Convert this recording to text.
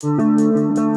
Música